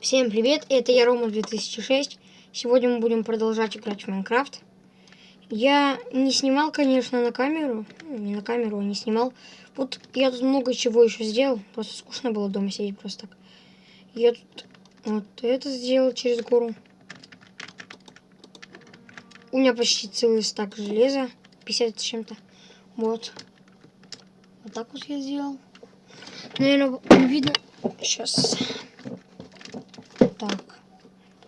Всем привет, это я Рома 2006. Сегодня мы будем продолжать играть в Майнкрафт. Я не снимал, конечно, на камеру. Ну, не на камеру, а не снимал. Вот я тут много чего еще сделал. Просто скучно было дома сидеть просто так. Я тут вот это сделал через гору. У меня почти целый стак железа. 50 с чем-то. Вот. Вот так вот я сделал. Наверное, видно. Сейчас.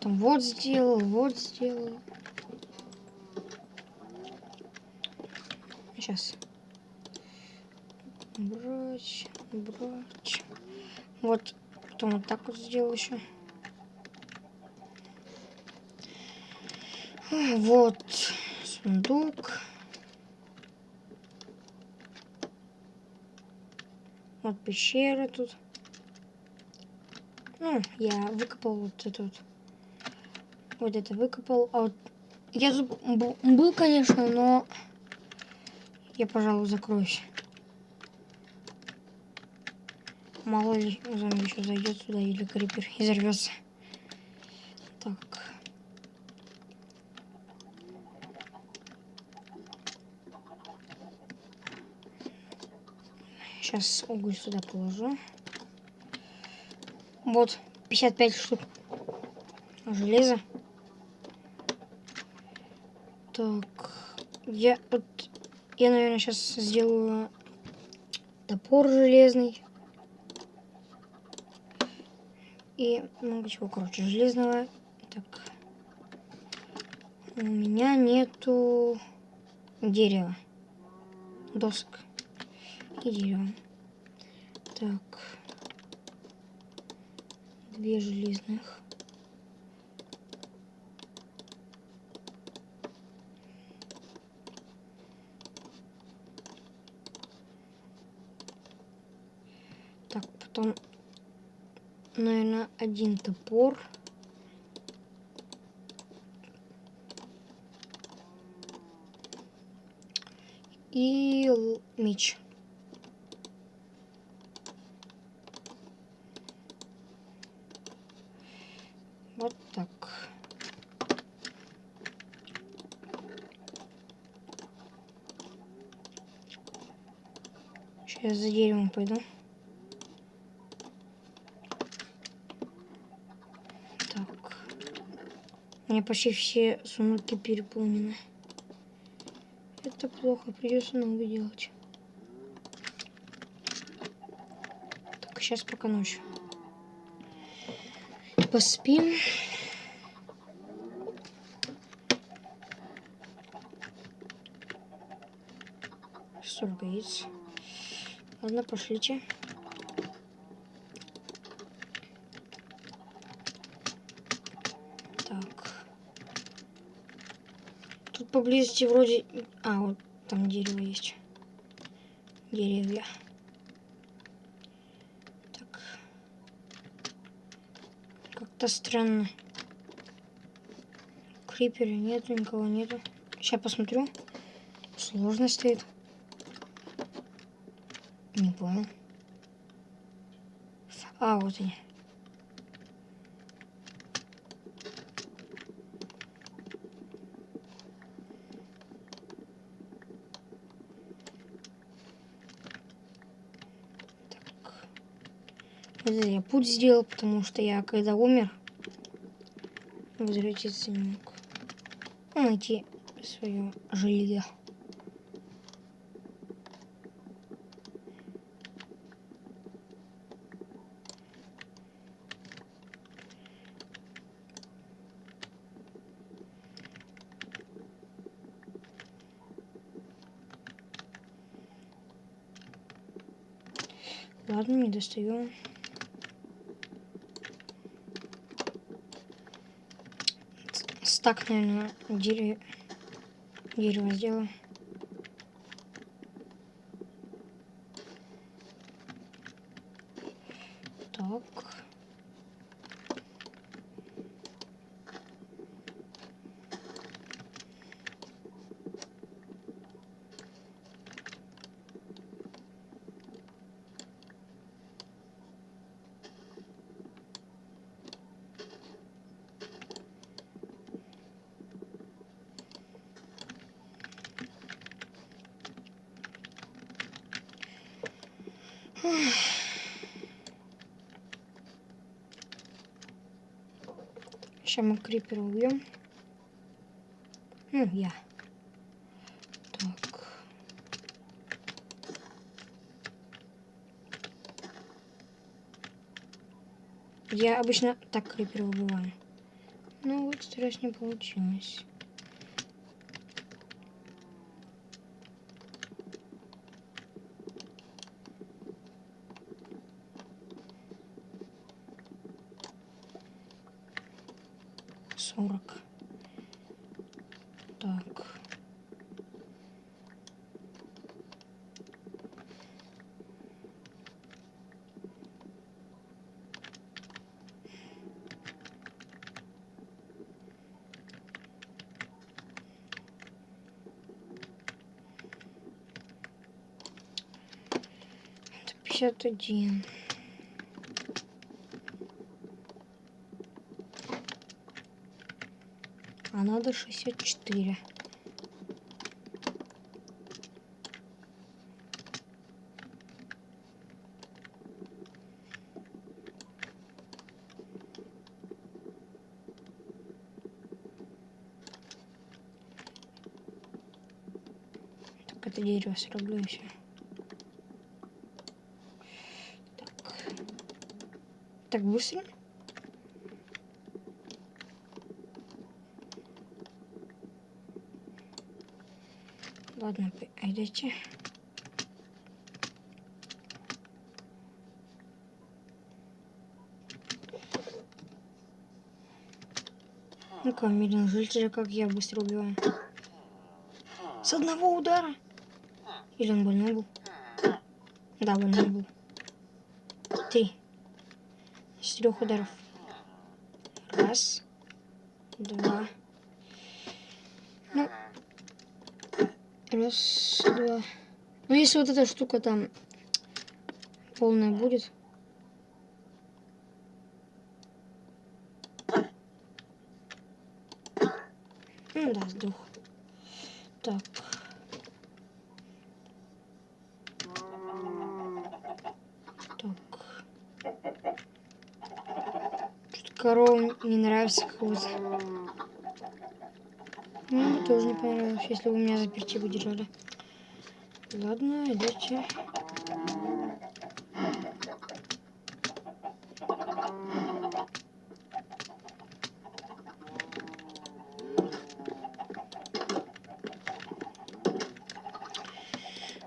Потом вот сделал, вот сделал. Сейчас. Брать, брать. Вот. Потом вот так вот сделал еще. Вот. Сундук. Вот пещера тут. Ну, я выкопал вот это вот. Вот это выкопал. А вот я тут был, конечно, но я, пожалуй, закроюсь. Мало ли зомби еще зайдет сюда или крипер и взорвется. Так. Сейчас уголь сюда положу. Вот, 55 штук железа. Так, я вот, я, наверное, сейчас сделаю топор железный. И много чего, короче, железного. Так, у меня нету дерева, досок и дерева. Так две железных. Так, потом, наверное, один топор. И меч. Вот так. Сейчас за деревом пойду. Так. У меня почти все сундуки переполнены. Это плохо, придется новый делать. Так, сейчас пока ночь поспим. Столько яиц. Ладно, пошлите. Так. Тут поблизости вроде... А, вот там дерево есть. Деревья. Как-то странно. Крипера нету, никого нету. Сейчас посмотрю. Сложно стоит. Не понял. А, вот они. Это я путь сделал, потому что я когда умер, возвратиться не мог. Найти свое жилье. Ладно, не достаю. Так, наверное, дерево, дерево сделаю. Так. Сейчас мы крипера убьем. Ну, я. Так. Я обычно так крипера убиваю. Ну, вот раз не получилось. 40. Так. Это 51. Надо шестьдесят четыре. Так, это дерево срублю еще. Так. Так быстро? Ладно, пойдите. Ну-ка, миллион жителей, как я быстро убиваю. С одного удара. Или он больной был? Да, больной был. Три. С трех ударов. Раз. Два. Ну. Раз, два. Ну, если вот эта штука там полная будет. Ну да, сдох. Так. Так. Что-то не нравится какого-то. Ну, мне тоже не понравилось, если вы меня заперти бы держали. Ладно, идите.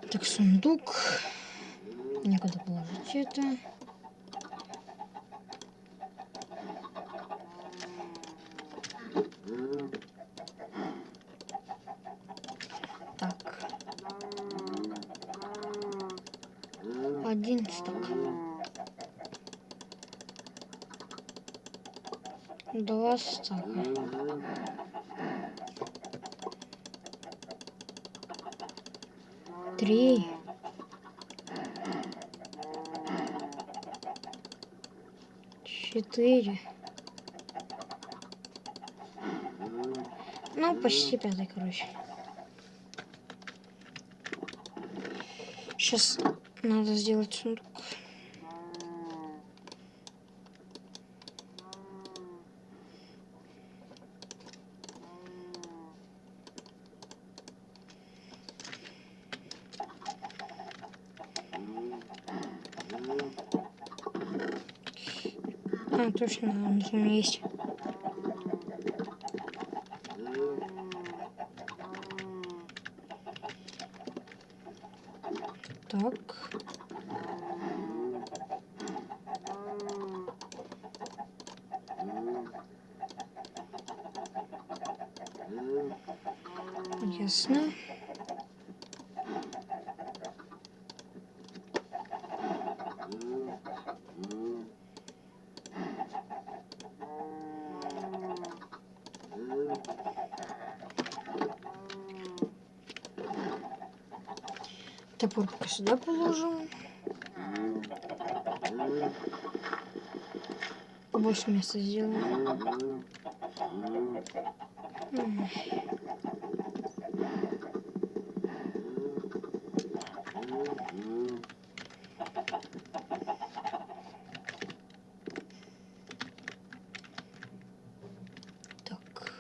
Так, сундук. Некуда положить это. Так. Один стак. Стака. Три. Четыре. Ну, почти пятый, короче. Сейчас надо сделать сундук. А, точно, у меня есть. Так. Ясно. Топор пока сюда положим. Побольше места сделаем. Так.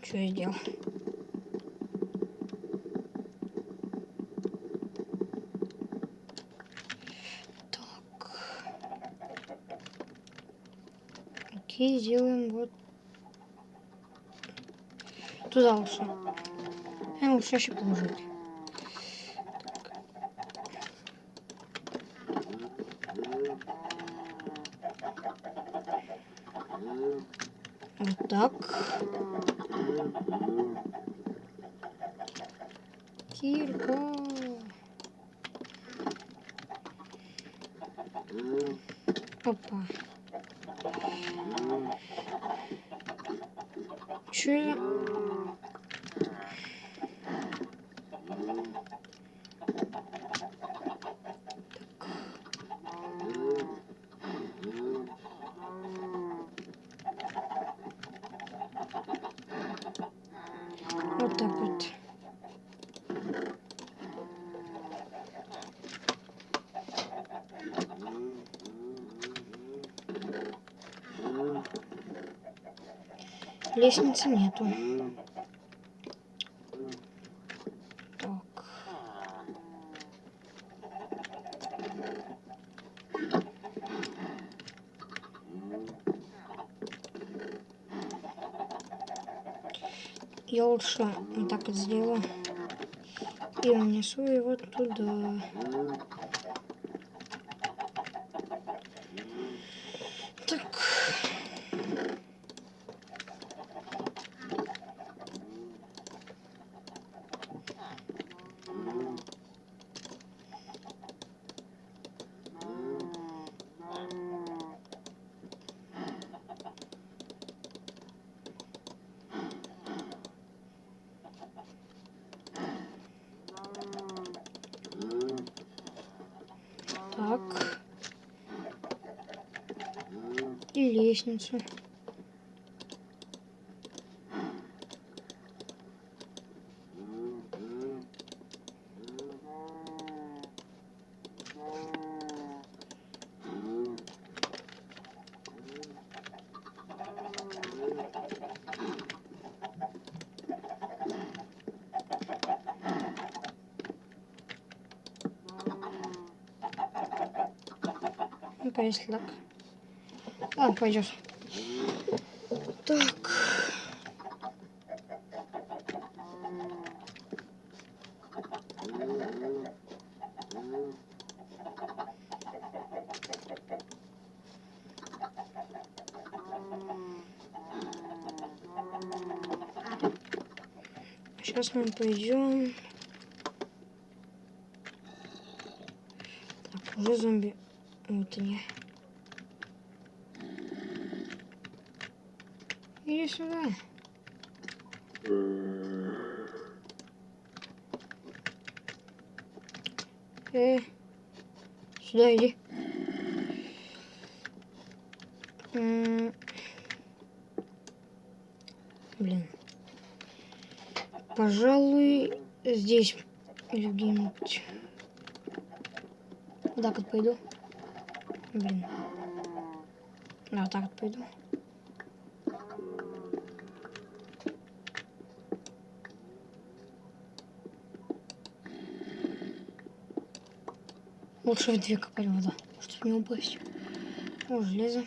Что сделал? Окей, сделаем вот туда лучше. А лучше еще положить. Вот так. Кирка. Опа. 去 Лестницы нету. Так. Я лучше вот так вот сделаю. И унесу его туда. Так. Так. Ну-ка, если так. Ладно, пойдет. Так. Сейчас мы пойдем. Так, уже зомби. Вот они. Иди сюда. Э, сюда иди. М, Блин. Пожалуй, здесь или где-нибудь. Так вот пойду. Блин. Да, так вот пойду. Лучше в две копать вода, чтобы не упасть. О, железо.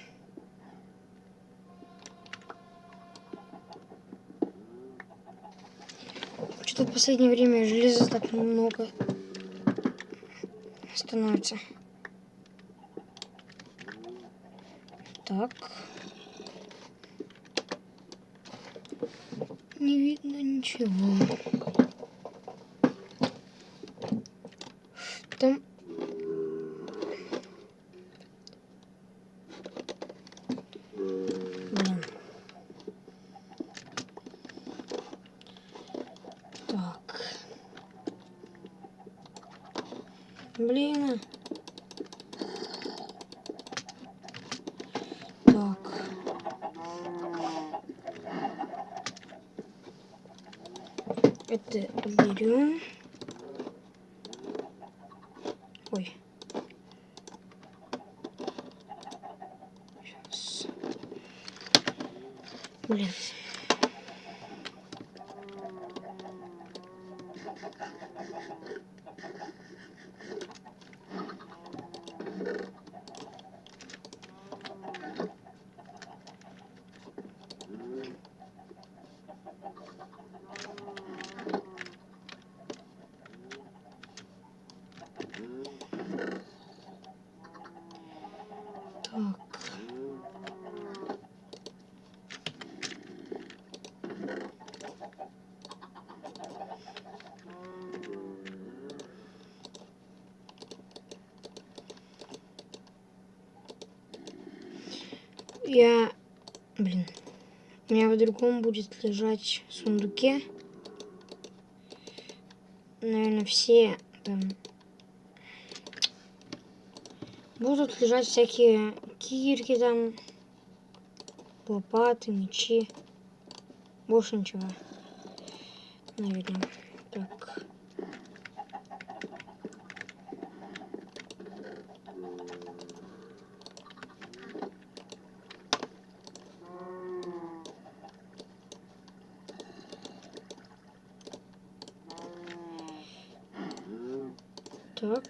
Что-то в последнее время железа так много становится. Так. Не видно ничего. Там... Блин. Так. Блин. Так. Это берем. Блин. Так. Я... Блин. У меня в другом будет лежать в сундуке. Наверное, все там... Будут лежать всякие кирки там, лопаты, мечи. Больше ничего. Наверное. Так. Так.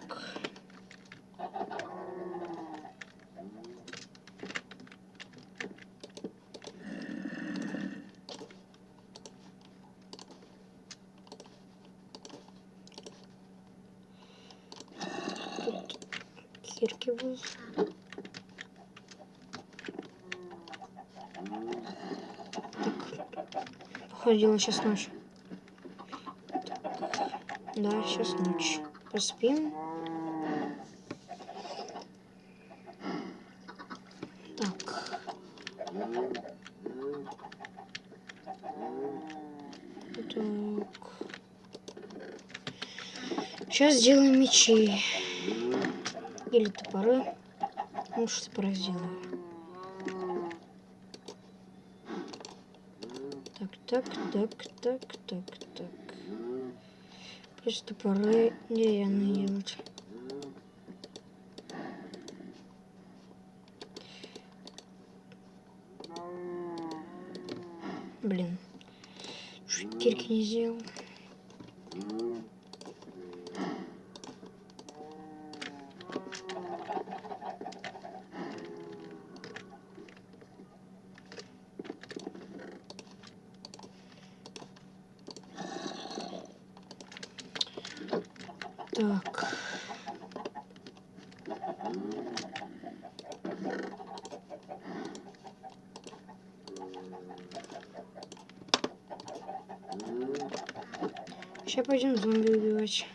Тут. Так. Походила сейчас ночь. Да, сейчас ночь. Поспим. Так. Так. Сейчас сделаем мечи. Или топоры. Может, топоры сделаю. Так, так, так, так, так, так. Плюс топоры деревянные делать. Блин. Чуть кирки не сделал. Так. Сейчас пойдем зомби убивать.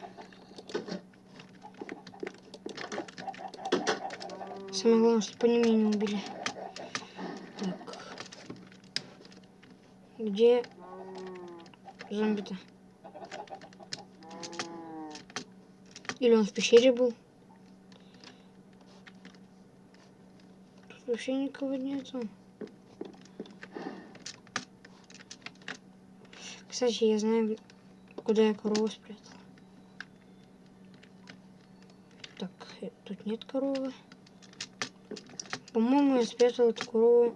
Самое главное, чтобы они меня не убили. Так. Где зомби-то? Или он в пещере был? Тут вообще никого нету. Кстати, я знаю, куда я корову спрятал. Так, э, тут нет коровы. По-моему, я спрятал эту корову.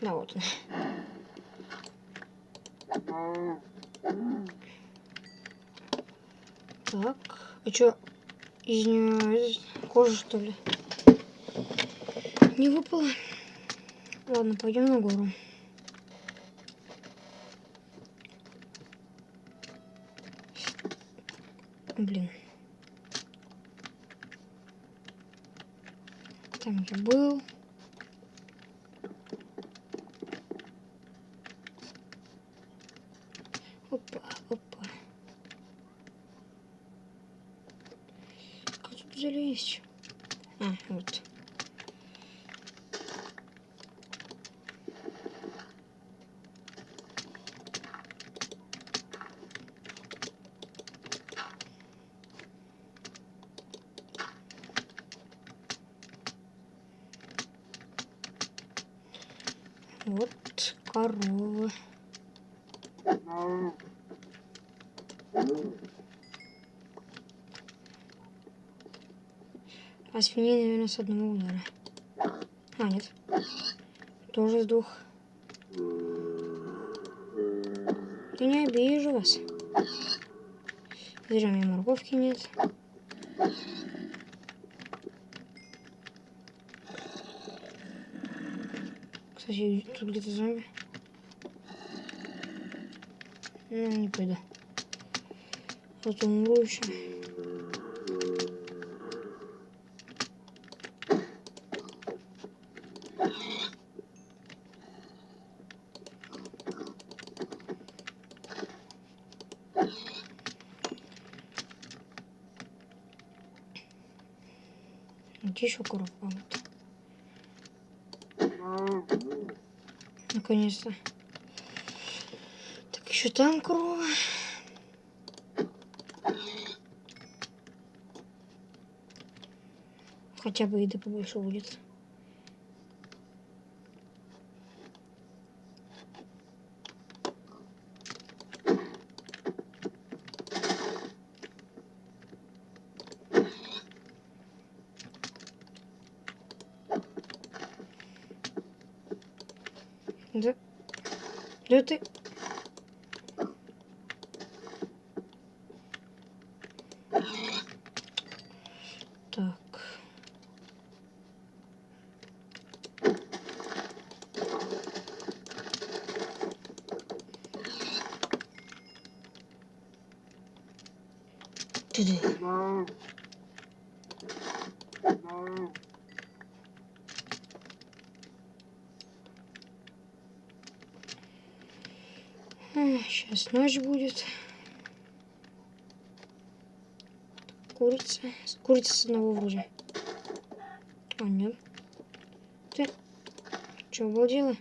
Да, вот она. Так, а чё, из нее кожа, что ли? Не выпало. Ладно, пойдем на гору. Блин. Там я был. Опа, опа. Залезть? А, вот. Вот корова. А свиньи, наверное, с одного удара. А, нет. Тоже с двух. Я не обижу вас. Зря у меня морковки нет. Кстати, тут где-то зомби. Ну, не пойду. Вот умру еще. Где еще коробка? Вот. Наконец-то. Так, еще там корова. Хотя бы еды побольше будет. Да. Да ты... Так. Ты-ты. Сейчас ночь будет. Курица. Курица с одного вроде. А, нет. Ты что, обалдела?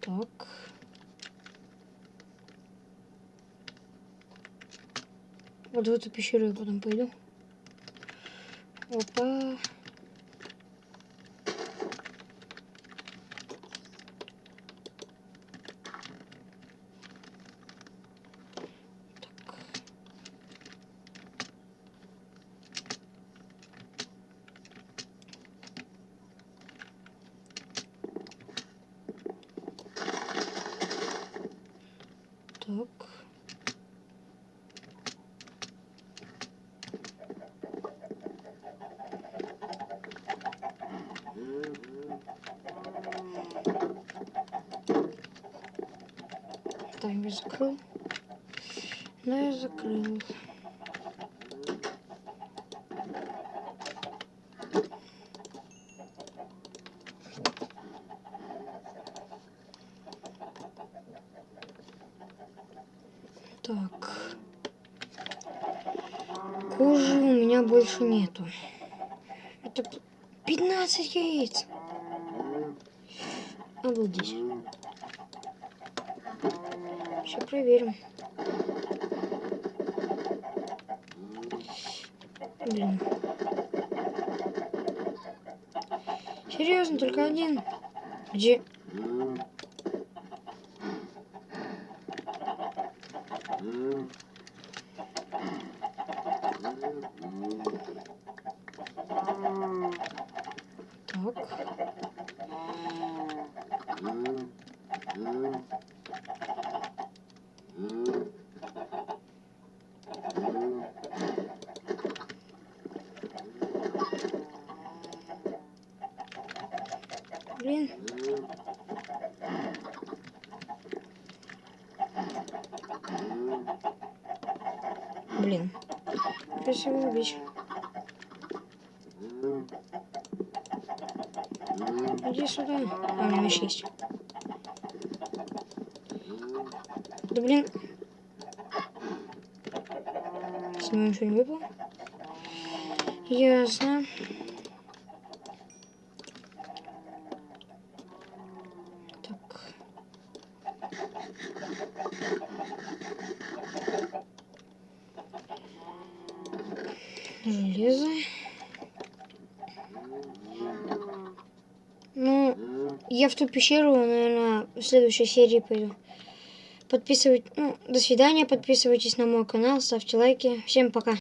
Так. Вот в эту пещеру я потом пойду. Опа. Так. Таймер закрыл. Но я закрыл. Так. Кожи у меня больше нету. Это 15 яиц. Обалдеть. Сейчас проверим. Блин. Серьезно, только один. Где? Так. Блин. Блин. Красиво убить. Иди сюда. А, у меня меч есть. Да блин. С него ничего не выпало. Ясно. Так. Железо. Ну, в ту пещеру, наверное, в следующей серии пойду. Подписывайтесь, ну, до свидания, подписывайтесь на мой канал, ставьте лайки. Всем пока.